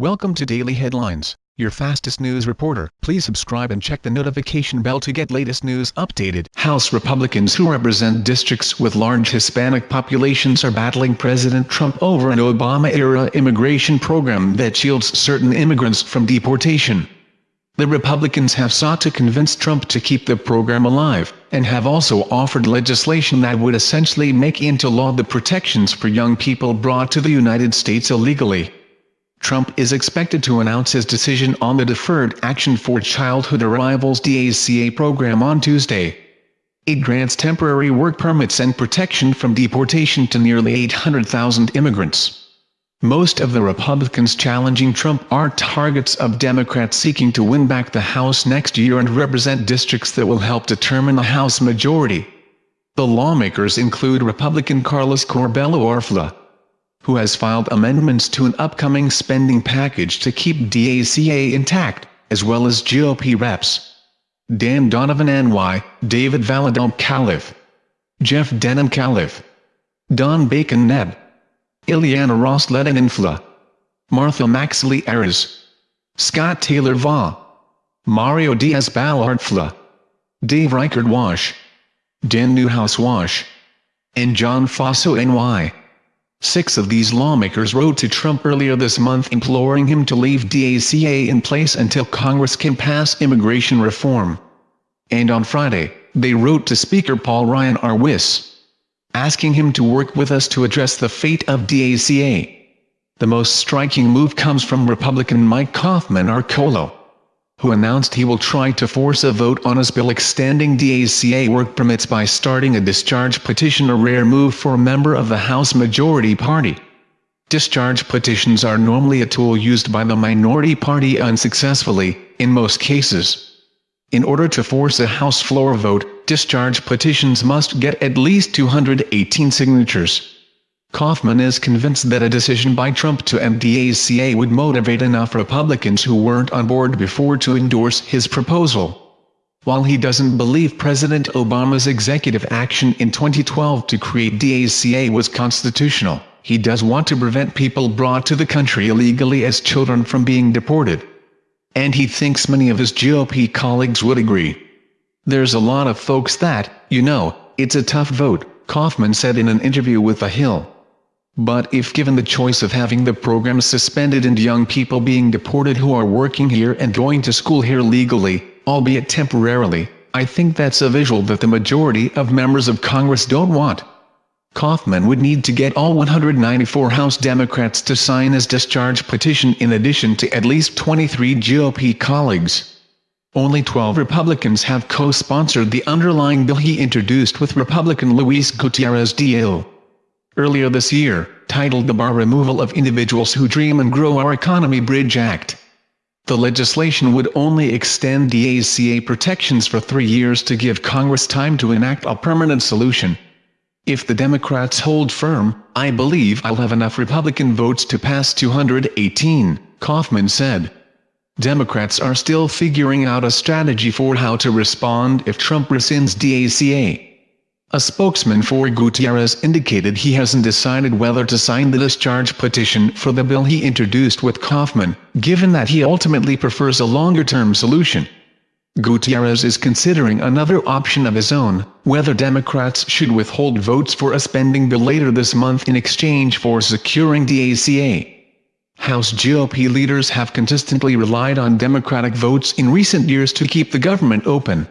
Welcome to Daily Headlines, your fastest news reporter. Please subscribe and check the notification bell to get latest news updated. House Republicans who represent districts with large Hispanic populations are battling President Trump over an Obama-era immigration program that shields certain immigrants from deportation. The Republicans have sought to convince Trump to keep the program alive, and have also offered legislation that would essentially make into law the protections for young people brought to the United States illegally. Trump is expected to announce his decision on the Deferred Action for Childhood Arrivals DACA program on Tuesday. It grants temporary work permits and protection from deportation to nearly 800,000 immigrants. Most of the Republicans challenging Trump are targets of Democrats seeking to win back the House next year and represent districts that will help determine the House majority. The lawmakers include Republican Carlos Curbelo Orfla, who has filed amendments to an upcoming spending package to keep DACA intact, as well as GOP reps. Dan Donovan NY, David Valadao Califf, Jeff Denham Califf, Don Bacon Neb, Ileana Ros-Lehtinen Infla, Martha McSally Ayres, Scott Taylor Va, Mario Diaz Balart Fla, Dave Reichert Wash, Dan Newhouse Wash, and John Faso NY. Six of these lawmakers wrote to Trump earlier this month imploring him to leave DACA in place until Congress can pass immigration reform. And on Friday, they wrote to Speaker Paul Ryan Arwis, asking him to work with us to address the fate of DACA. The most striking move comes from Republican Mike Coffman Arcolo who announced he will try to force a vote on his bill extending DACA work permits by starting a discharge petition a rare move for a member of the House Majority Party. Discharge petitions are normally a tool used by the minority party unsuccessfully, in most cases. In order to force a House floor vote, discharge petitions must get at least 218 signatures. Coffman is convinced that a decision by Trump to end DACA would motivate enough Republicans who weren't on board before to endorse his proposal. While he doesn't believe President Obama's executive action in 2012 to create DACA was constitutional, he does want to prevent people brought to the country illegally as children from being deported. And he thinks many of his GOP colleagues would agree. There's a lot of folks that, you know, it's a tough vote, Coffman said in an interview with The Hill. But if given the choice of having the program suspended and young people being deported who are working here and going to school here legally, albeit temporarily, I think that's a visual that the majority of members of Congress don't want. Coffman would need to get all 194 House Democrats to sign his discharge petition in addition to at least 23 GOP colleagues. Only 12 Republicans have co-sponsored the underlying bill he introduced with Republican Luis Gutierrez Diel earlier this year, titled the Bar Removal of Individuals Who Dream and Grow Our Economy Bridge Act. The legislation would only extend DACA protections for three years to give Congress time to enact a permanent solution. If the Democrats hold firm, I believe I'll have enough Republican votes to pass 218, Coffman said. Democrats are still figuring out a strategy for how to respond if Trump rescinds DACA. A spokesman for Gutierrez indicated he hasn't decided whether to sign the discharge petition for the bill he introduced with Coffman, given that he ultimately prefers a longer-term solution. Gutierrez is considering another option of his own, whether Democrats should withhold votes for a spending bill later this month in exchange for securing DACA. House GOP leaders have consistently relied on Democratic votes in recent years to keep the government open.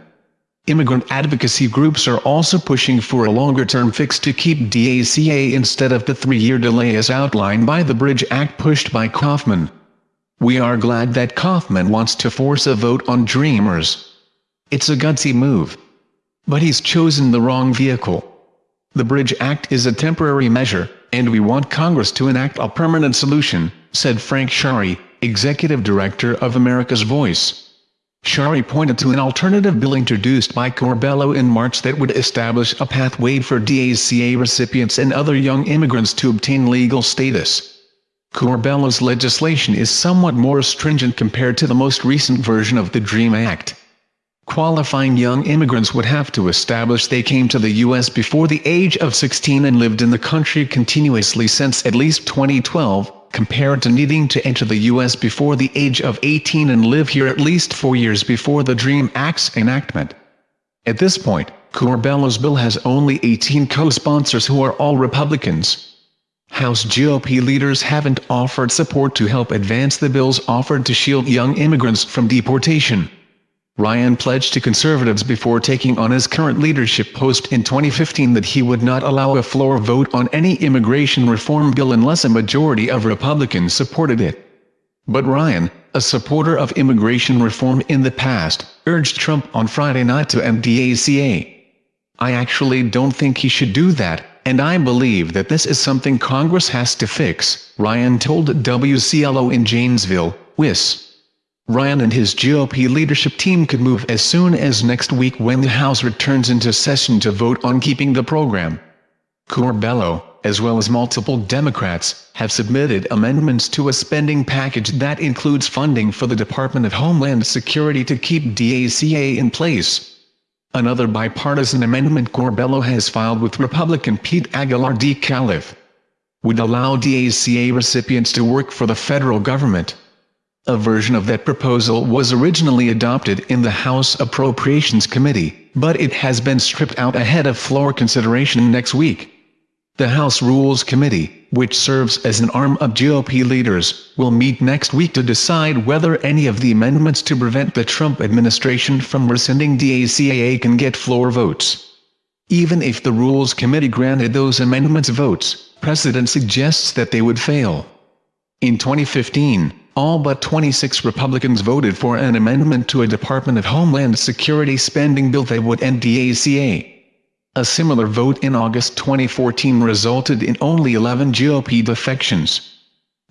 Immigrant advocacy groups are also pushing for a longer-term fix to keep DACA instead of the three-year delay as outlined by the Bridge Act pushed by Coffman. We are glad that Coffman wants to force a vote on Dreamers. It's a gutsy move. But he's chosen the wrong vehicle. The Bridge Act is a temporary measure, and we want Congress to enact a permanent solution, said Frank Sharry, Executive Director of America's Voice. Sharry pointed to an alternative bill introduced by Curbelo in March that would establish a pathway for DACA recipients and other young immigrants to obtain legal status. Curbelo's legislation is somewhat more stringent compared to the most recent version of the DREAM Act. Qualifying young immigrants would have to establish they came to the U.S. before the age of 16 and lived in the country continuously since at least 2012, compared to needing to enter the U.S. before the age of 18 and live here at least four years before the DREAM Act's enactment. At this point, Curbelo's bill has only 18 co-sponsors who are all Republicans. House GOP leaders haven't offered support to help advance the bills offered to shield young immigrants from deportation. Ryan pledged to conservatives before taking on his current leadership post in 2015 that he would not allow a floor vote on any immigration reform bill unless a majority of Republicans supported it. But Ryan, a supporter of immigration reform in the past, urged Trump on Friday not to end DACA. I actually don't think he should do that, and I believe that this is something Congress has to fix, Ryan told WCLO in Janesville, WIS. Ryan and his GOP leadership team could move as soon as next week when the House returns into session to vote on keeping the program. Curbelo, as well as multiple Democrats, have submitted amendments to a spending package that includes funding for the Department of Homeland Security to keep DACA in place. Another bipartisan amendment Curbelo has filed with Republican Pete Aguilar D. Califf would allow DACA recipients to work for the federal government. A version of that proposal was originally adopted in the House Appropriations Committee, but it has been stripped out ahead of floor consideration next week. The House Rules Committee, which serves as an arm of GOP leaders, will meet next week to decide whether any of the amendments to prevent the Trump administration from rescinding DACA can get floor votes. Even if the Rules Committee granted those amendments votes, precedent suggests that they would fail. In 2015, all but 26 Republicans voted for an amendment to a Department of Homeland Security spending bill that would end DACA. A similar vote in August 2014 resulted in only 11 GOP defections.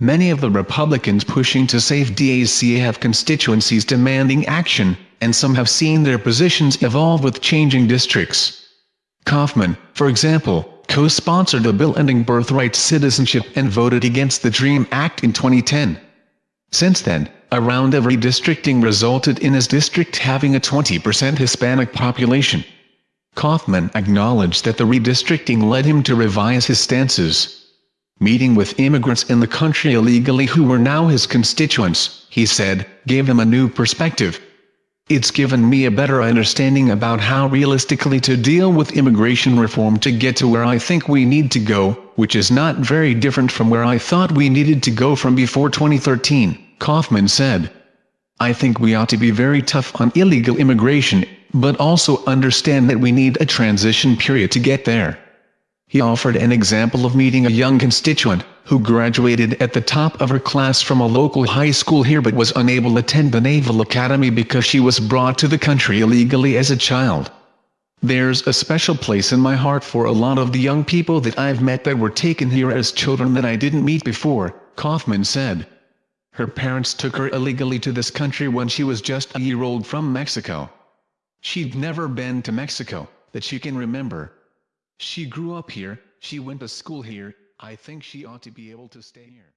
Many of the Republicans pushing to save DACA have constituencies demanding action, and some have seen their positions evolve with changing districts. Coffman, for example, co-sponsored a bill ending birthright citizenship and voted against the DREAM Act in 2010. Since then, a round of redistricting resulted in his district having a 20% Hispanic population. Coffman acknowledged that the redistricting led him to revise his stances. Meeting with immigrants in the country illegally who were now his constituents, he said, gave him a new perspective. It's given me a better understanding about how realistically to deal with immigration reform to get to where I think we need to go, which is not very different from where I thought we needed to go from before 2013, Coffman said. I think we ought to be very tough on illegal immigration, but also understand that we need a transition period to get there. He offered an example of meeting a young constituent, who graduated at the top of her class from a local high school here but was unable to attend the Naval Academy because she was brought to the country illegally as a child. There's a special place in my heart for a lot of the young people that I've met that were taken here as children that I didn't meet before, Coffman said. Her parents took her illegally to this country when she was just a year old from Mexico. She'd never been to Mexico, that she can remember. She grew up here, she went to school here, I think she ought to be able to stay here.